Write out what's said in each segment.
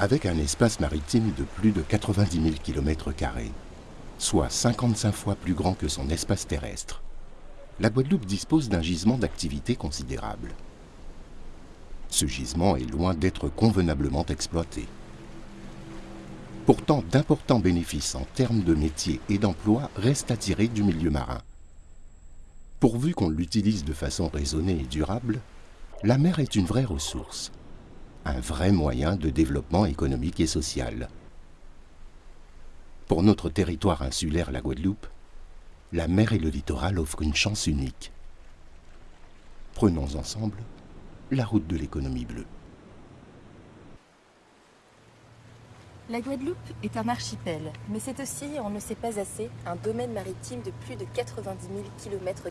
Avec un espace maritime de plus de 90 000 km, soit 55 fois plus grand que son espace terrestre, la Guadeloupe dispose d'un gisement d'activité considérable. Ce gisement est loin d'être convenablement exploité. Pourtant, d'importants bénéfices en termes de métiers et d'emplois restent à tirer du milieu marin. Pourvu qu'on l'utilise de façon raisonnée et durable, la mer est une vraie ressource, un vrai moyen de développement économique et social. Pour notre territoire insulaire, la Guadeloupe, la mer et le littoral offrent une chance unique. Prenons ensemble la route de l'économie bleue. La Guadeloupe est un archipel, mais c'est aussi, on ne sait pas assez, un domaine maritime de plus de 90 000 km.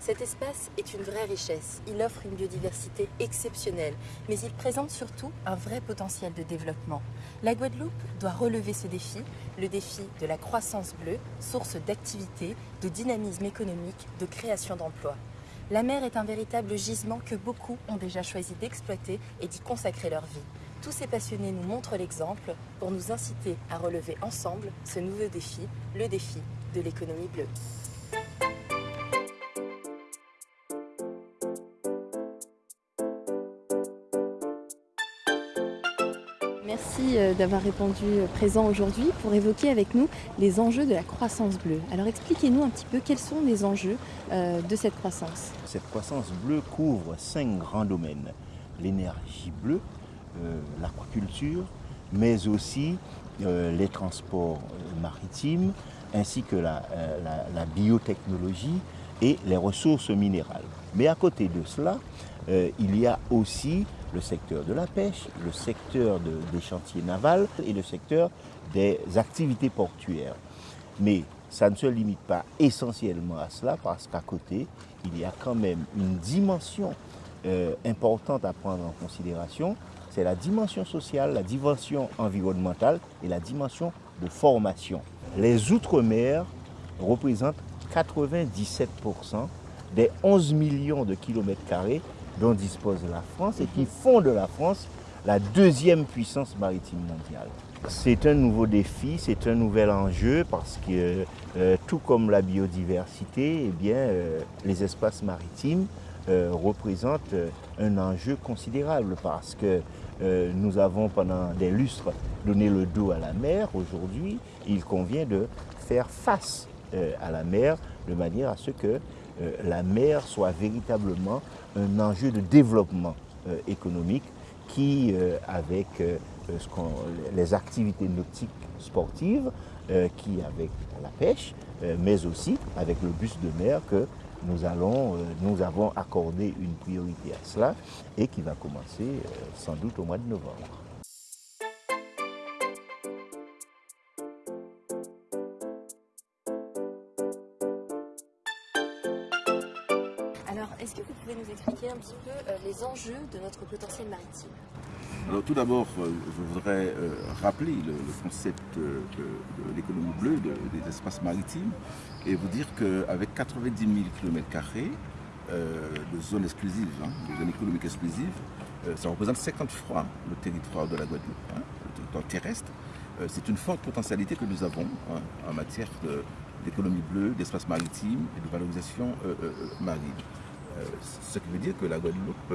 Cet espace est une vraie richesse, il offre une biodiversité exceptionnelle, mais il présente surtout un vrai potentiel de développement. La Guadeloupe doit relever ce défi, le défi de la croissance bleue, source d'activité, de dynamisme économique, de création d'emplois. La mer est un véritable gisement que beaucoup ont déjà choisi d'exploiter et d'y consacrer leur vie. Tous ces passionnés nous montrent l'exemple pour nous inciter à relever ensemble ce nouveau défi, le défi de l'économie bleue. Merci euh, d'avoir répondu euh, présent aujourd'hui pour évoquer avec nous les enjeux de la croissance bleue. Alors expliquez-nous un petit peu quels sont les enjeux euh, de cette croissance. Cette croissance bleue couvre cinq grands domaines. L'énergie bleue, l'aquaculture, mais aussi euh, les transports euh, maritimes, ainsi que la, biotechnologie et les ressources minérales. Mais à côté de cela, il y a aussi le secteur de la pêche, le secteur des chantiers navals et le secteur des activités portuaires. Mais ça ne se limite pas essentiellement à cela parce qu'à côté, il y a quand même une dimension importante à prendre en considération c'est la dimension sociale, la dimension environnementale et la dimension de formation. Les Outre-mer représentent 97% des 11 millions de kilomètres carrés dont dispose la France et qui font de la France la deuxième puissance maritime mondiale. C'est un nouveau défi, c'est un nouvel enjeu parce que euh, tout comme la biodiversité, eh bien, euh, les espaces maritimes euh, représentent un enjeu considérable parce que euh, nous avons pendant des lustres donné le dos à la mer. Aujourd'hui, il convient de faire face euh, à la mer de manière à ce que euh, la mer soit véritablement un enjeu de développement économique qui, avec les activités nautiques sportives, qui avec la pêche, mais aussi avec le bus de mer que nous, allons, euh, nous avons accordé une priorité à cela et qui va commencer euh, sans doute au mois de novembre. Alors, est-ce que vous pouvez nous expliquer un petit peu euh, les enjeux de notre potentiel maritime? Alors tout d'abord, je voudrais rappeler le, concept de, l'économie bleue, des espaces maritimes, et vous dire qu'avec 90 000 km de zones exclusives, hein, de zones économiques exclusives, euh, ça représente 50 fois le territoire de la Guadeloupe, hein, le territoire terrestre. Euh, c'est une forte potentialité que nous avons hein, en matière d'économie bleue, d'espace maritime et de valorisation euh, marine. ce qui veut dire que la Guadeloupe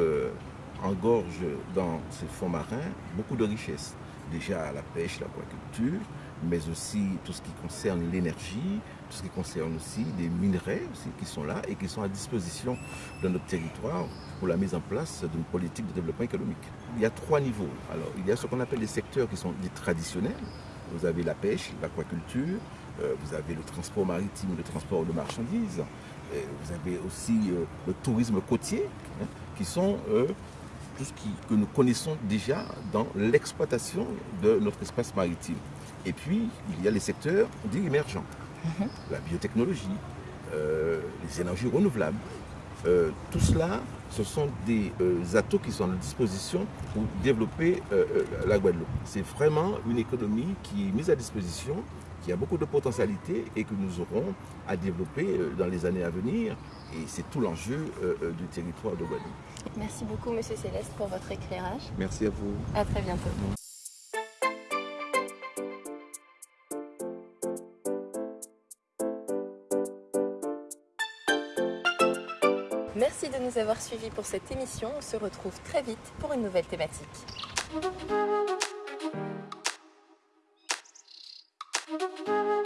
engorge dans ses fonds marins beaucoup de richesses. Déjà la pêche, l'aquaculture, mais aussi tout ce qui concerne l'énergie, tout ce qui concerne aussi des minerais qui sont là et qui sont à disposition de notre territoire pour la mise en place d'une politique de développement économique. Il y a trois niveaux. Alors, il y a ce qu'on appelle les secteurs qui sont dits traditionnels. Vous avez la pêche, l'aquaculture, euh, vous avez le transport maritime, le transport de marchandises, vous avez aussi euh, le tourisme côtier, hein, qui sont tout ce que nous connaissons déjà dans l'exploitation de notre espace maritime. Et puis, il y a les secteurs dits émergents. Mhm. la biotechnologie, euh, les énergies renouvelables. Euh, tout cela, ce sont des euh, atouts qui sont à notre disposition pour développer la Guadeloupe. C'est vraiment une économie qui est mise à disposition, qu'il y a beaucoup de potentialités et que nous aurons à développer euh, dans les années à venir. Et c'est tout l'enjeu euh, euh, du territoire de Guadeloupe. Merci beaucoup, Monsieur Céleste, pour votre éclairage. Merci à vous. À très bientôt. Merci de nous avoir suivis pour cette émission. On se retrouve très vite pour une nouvelle thématique. Thank you.